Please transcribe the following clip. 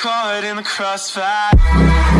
caught in the crossfire.